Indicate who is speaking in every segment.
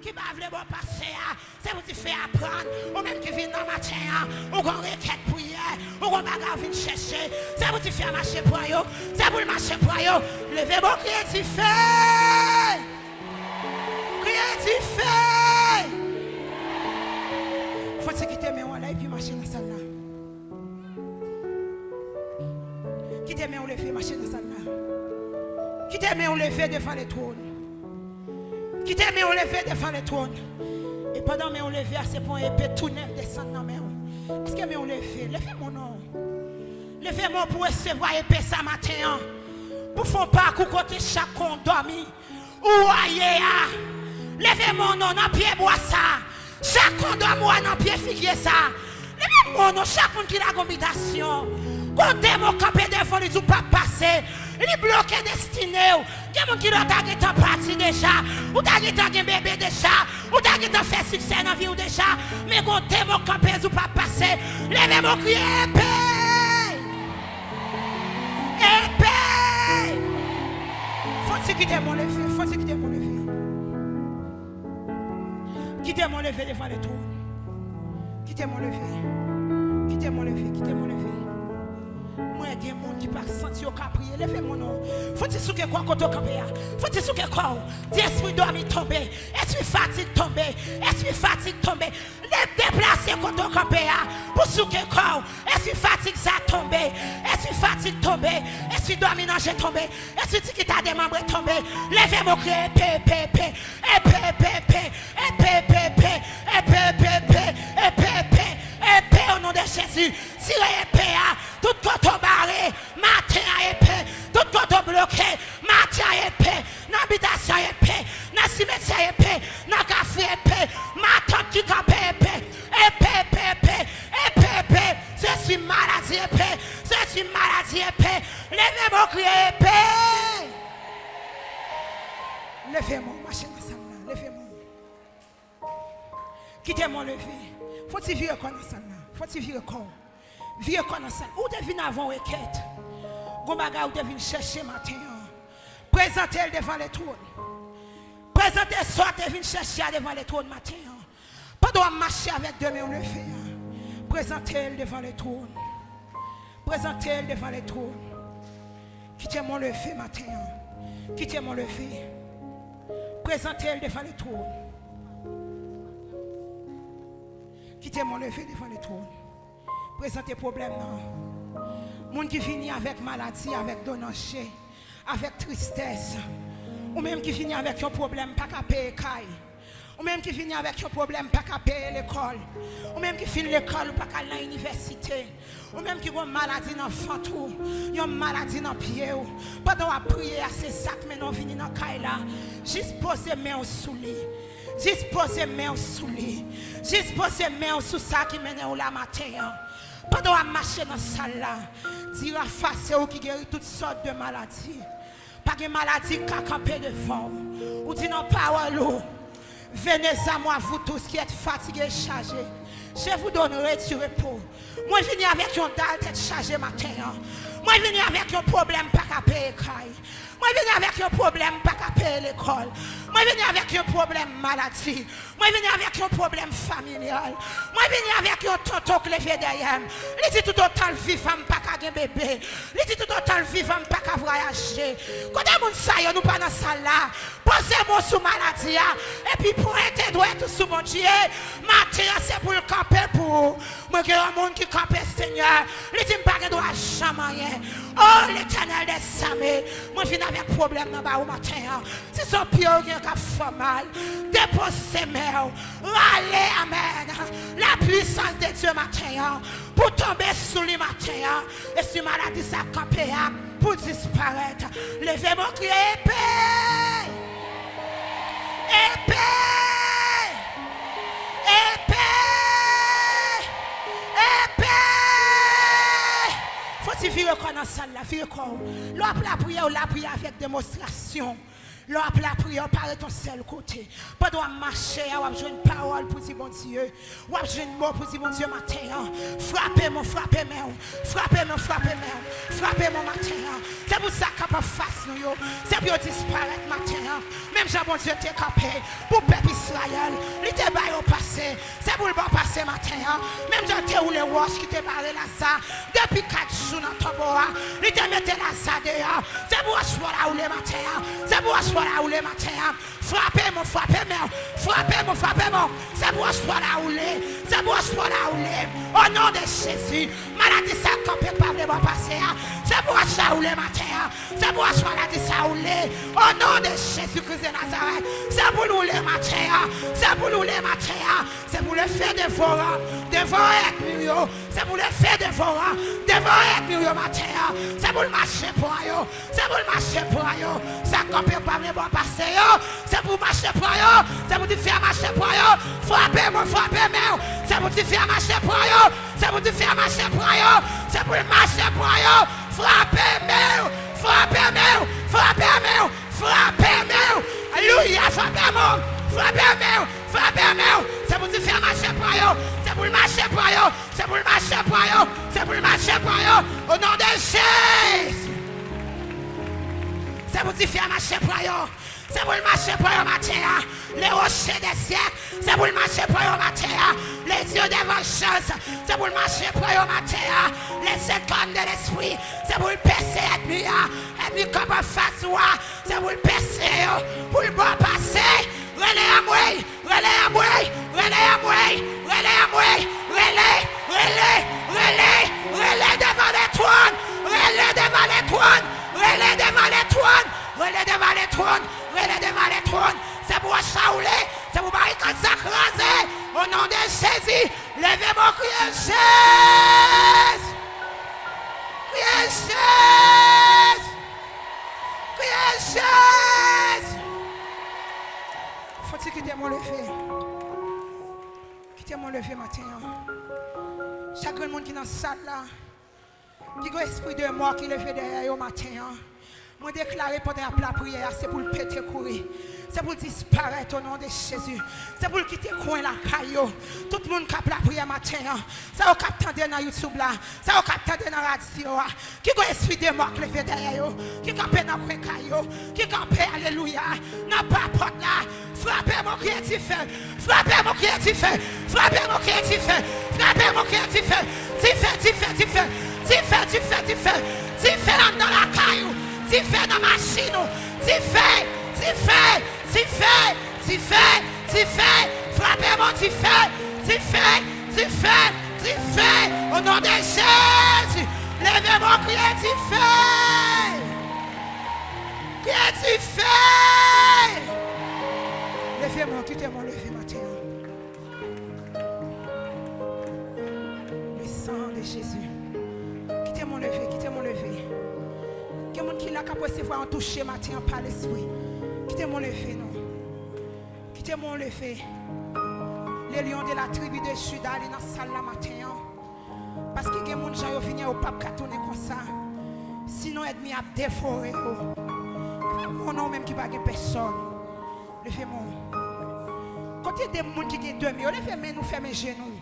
Speaker 1: qui va bon passer, c'est pour te faire apprendre, ou même qui vient dans le matin, ou qu'on requête pour hier, ou qu'on bagarre vient chercher, c'est pour te faire marcher pour eux, c'est pour le marcher pour eux. Levez bon crier, tu fais. Crier, tu fais. Faut-il quitter mes là et puis marcher dans celle là. Quittez mes lever, marcher dans celle là. Quittez mes lever devant les trônes. Quittez mes lever devant les trônes. Et pendant mes lever, c'est pour épée tout neuf descendre dans mes Est-ce que mes lever, levez mon nom. Levez-moi pour recevoir épée ce matin. Pour faire pas côté chaque dormi. Ou aïe, levez mon nom dans pied bois ça. Chaque dormi dans pied figuier ça. Levez mon nom, monde qui a l'habitation. Côté mon campé devant les pas passer. Il est bloqué gen moun ki nou ta gitan pati deja, ou ta gitan gen bebe deja, ou ta gitan fe sikse nan vi ou deja, men gote moun kampez ou pa pase, leve moun kriye epe, epe, fonsi kite moun leve, fonsi kite moun leve, kite moun leve devan le trou, kite moun leve, kite moun leve, kite moun leve, gen moun ki pa senti yo ka priye. Leve moun nou. Foti souke kwa koto kambe ya. Foti souke kwa ou. Di espri dormi tombe. Espri fatig tombe. Espri fatig tombe. Le deplase koto kambe ya. Pou souke kwa ou. Espri fatig za tombe. Espri fatig tombe. Espri dormi nanje tombe. Espri tikita de mambre tombe. Leve moun kre. Epe, epe, epe. Epe, epe, epe. Epe, epe, epe. Epe, epe, epe. Epe, epe. Epe, o nou de Jésus. Tire epe ya. Tout koto ba. barré, matin à épée, tout côté bloqué, matin à épée, n'habitation à épée, dans cimetière à épée, dans café à épée, matin qui campé épée, épée, épée, épée, épée, épée, c'est une maladie épée, c'est une maladie épée, levez mon cri épée. Levez-moi, marchez ensemble, levez-moi. Quittez-moi levé. Faut-il vivre comme ça? Faut-il vivre comme? Vieux connaissant. Où tu viens avant requête? Gombaga où tu viens chercher matin. Présentez-le devant les trônes. Présentez soit tu viens chercher devant les trônes matin. Pas de marcher avec deux mains le fait. Présentez-le devant les trônes. Présentez-le devant les trônes. Quittez-moi le fait matin. Quittez-moi le fait. Présentez-le devant les trônes. Quittez-moi le fait devant les trônes présenter problème. non Moun qui finit avec maladie, avec donnance, avec tristesse. Ou même qui finit avec un problème, pas qu'à payer Ou même qui finit avec un problème, pas qu'à payer l'école. Ou même qui finit l'école, pas qu'à l'université. Ou même qui a une maladie dans le une maladie dans le pied. Pendant à prier à ces sacs, mais non venir dans là. Juste poser mes mains sous lui. Juste poser mes mains sous lui. Juste poser mes mains sous ça qui mène au la matin. Pendant à marcher dans la salle là, dire à face ou qui guérit toutes sortes de maladies. Pas de maladie qui a campé devant. Ou dit non parole. Venez à moi, vous tous qui êtes fatigués chargés. Je vous donnerai du repos. Moi, je viens avec un dalle tête chargée matin. Mwen vini avèk yon problem pa ka peye kay. Mwen vini avèk yon problem pa ka peye l'ekol. Mwen vini avèk yon problem malati. Mwen vini avèk yon problem familial. Mwen vini avèk yon tonton kleve deyem. Li di tout otan vivam pa ka gen bebe. Li di tout otan vivam pa ka voyaje. Kote moun sayo nou pa nan sala. pose moun sou maladi ya, epi pou ete dwe tou sou moun diye, mati ya se pou l'kampe pou, mwen gen yon moun ki kampe seigneur, li di mpa gen dwa chamayen, oh l'Eternel de Samy, mwen fin avèk problem nan ba ou maten ya, si son pyo gen ka fomal, depose mè ou, rale amen, la puissance de Dieu maten ya, pou tombe sou li maten ya, e si maladi sa kampe ya, pou disparète, leve moun kriye epè, prier comme dans la salle, la vie comme. l'op la prière, la prière avec démonstration. L'on la prière, parle ton seul côté. Pas doit marcher, on jouer une parole pour dire bon Dieu. On jouer une mot pour dire bon Dieu matin. Frappez-moi, frappez-moi. Frappez-moi, frappez-moi. Frappez-moi matin. C'est pour ça qu'on peut face nous. C'est pour disparaître matin. Même Jean bon Dieu t'es capé. Pour peuple Israël, il te baille au passé. pou l bon pase maten an, menm jan te ou le wos ki te pare la sa, depi kat sou nan tobo an, li te mette la sa de an, se pou aswa la ou le maten an, se pou aswa la ou le maten an, frape moun, frape moun, frape moun, frape moun, se pou aswa la ou le, se pou aswa la ou le, o nan de chesi, maladi sa kapek pa vle bon pase an, se pou aswa où les matin. C'est pour choisir maladie ça où les. Au nom de Jésus-Christ de Nazareth. C'est pour nous les matin. C'est pour nous les matin. C'est pour le faire dévorer. Dévorer avec nous. C'est pour le faire dévorer. Dévorer avec nous matin. C'est pour le marcher pour eux. C'est pour le marcher pour eux. Ça campé pas le bon passé. C'est pour marcher pour eux. C'est pour te faire marcher pour eux. Frappez-moi, frappez-moi. C'est pour te faire marcher pour eux. C'est pour te faire marcher pour eux. C'est pour marcher pour eux. Flap é meu, Flap é meu, Flap é meu, Flap é meu. Aleluia, Flap é meu, Flap é meu, Flap é meu. você pour te faire marcher você eux, c'est pour marcher par eux, c'est pour marcher par eux, c'est pour marcher par eux. De Jésus. C'est pour faire marcher pour. C'est pour le marcher pour le matin. Les rochers des siècles. C'est pour le marcher pour le matin. Les yeux des vengeances. C'est pour le marcher pour le matin. Les secondes de l'esprit. C'est pour le percer ennemi. Ennemi comme un face C'est pour le percer. Pour le bon passer. Relais à trônes. Relais devant. C'est pour chauler. C'est pour barricade s'accraser. Au nom de Jésus. Levez-moi, criez Jésus. Criez Jésus. Criez Jésus. Faut-il quitter mon lever? Quitter mon lever matin. Chaque monde qui est dans la salle là, qui a esprit de mort qui le fait derrière au matin. Moi déclarer pendant la prière, c'est pour le péter courir. C'est pour disparaître au nom de Jésus. C'est pour quitter le coin la caillou. Tout le monde qui a la prière matin. Ça va capter dans YouTube là. Ça va capter dans la radio. Qui a esprit de mort qui fait derrière Qui a dans le caillou. Qui a alléluia. N'a pas porte là. Frappez mon créatif. Frappez mon créatif. Frappez mon créatif. Frappez mon créatif. Tu fais, tu fais, tu fais. Tu fais, tu fais, tu fais. Tu fais dans la caillou. Tu fais dans la machine. Tu fais, tu fais, tu fais, tu fais, tu fais. Frappez-moi, tu fais, tu fais, tu fais, tu fais. Au nom de Jésus, levez-moi, criez, tu fais. Criez, tu fais. Levez-moi, quittez-moi, levez matin. Le sang de Jésus. Quittez mon lever, quittez Quel monde qui l'a qu'à recevoir un toucher matin par l'esprit. Quittez mon lever, non. Quittez mon lever. Les lions de la tribu de Juda, ils dans la salle la matin. Parce que les gens qui viennent au pape qui comme ça. Sinon, ennemi a déforé. Mon nom même qui va personne. Levez-moi. Quand il y a des gens qui ont demi, levez-moi, nous fermez mes genoux.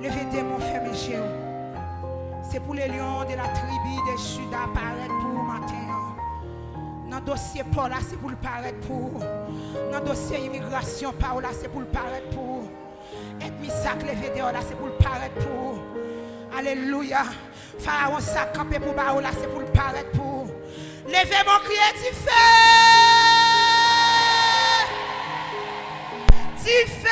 Speaker 1: Levez-moi, fermez mes genoux. C'est pour les lions de la tribu de Juda paraître pour matin. Dans le dossier Paul, c'est pour le paraître pour. Dans le dossier immigration, Paul, c'est pour le paraître pour. Et sac levé dehors, c'est pour le paraître pour. Alléluia. Pharaon sac campé pour Baou, là, c'est pour le paraître pour. Levez mon cri et tu fais. Tu fais.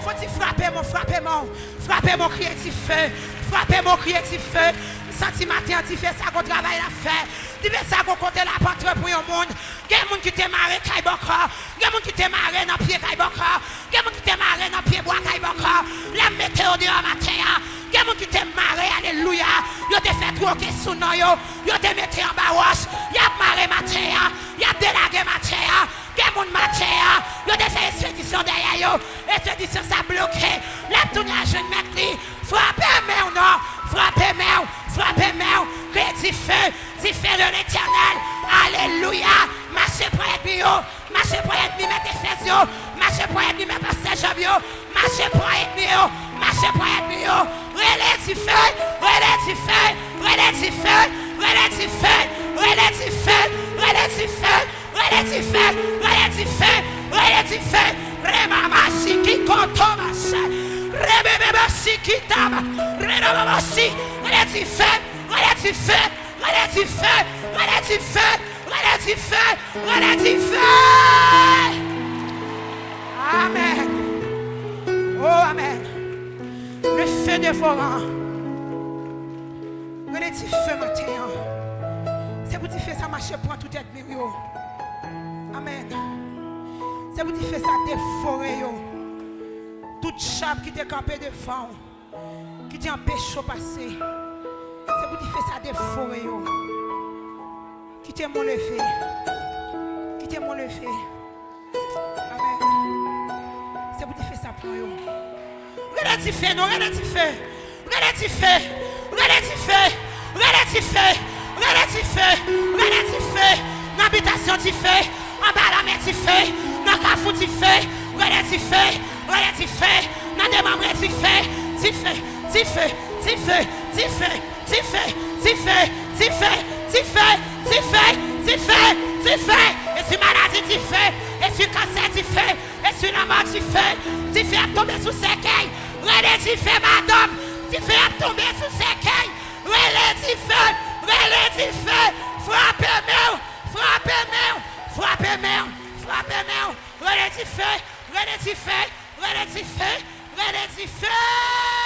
Speaker 1: Faut-il frapper mon, frapper mon. Frape moun kriye ti fe, frape moun kriye ti fe, santi mater ti fe, sa kon travay la fe, di ve sa kon konte la patre pou yon moun, gen moun ki te mare kay bokra, gen moun ki te mare nan pie kay bokra, gen moun ki te mare nan pie bwa kay bokra, la meteo di an mater ya, gen moun ki te mare, aleluya, yo te fet woke sou nan yo, yo te mete an baros, yap mare mater ya, poète bio. Relais tu feuille, relais tu feuille, relais tu feuille, relais tu feuille, relais tu feuille, relais tu feuille, relais tu feuille, relais tu feuille, relais tu feuille. Remama si qui contoma ça. Remama si qui tama. Remama si, relais tu feuille, relais tu feuille, relais tu feuille, relais tu feuille, relais tu feuille, relais tu feuille. devoran. Rene ti fe tout et mir yo. Amen. Se pou ti fe sa yo. Tout chab ki te kampe devan. Ki te empesho pase. Se pou ti fe sa defore yo. Ki te moun leve. Ki te moun leve. Amen. Se pou ti fe sa pran yo. Gade ti fe nou, gade ti fe. Gade ti fe, gade ti fe, gade ti fe, gade ti fe, gade ti fe. Nan bitasyon ti fe, an ba la men ti fe, nan kafou ti fe, gade ti fe, gade ti fe, nan demamre ti fe, ti fe, ti fe, ti fe, ti fe, ti fe, ti fe, ti fe, ti fe, ti fe, ti fe, ti fe. E si maladi ti fe, e si kanser ti fe, e si nanman ti fe, ti fe ap tombe sou sekey. Rele di fe madame, di fe ap tombe sou sekey. Rele di fe, rele di fe, frape mè ou, frape mè ou, frape mè ou, frape mè ou. Rele di fe, rele di fe, rele di fe, rele di fe.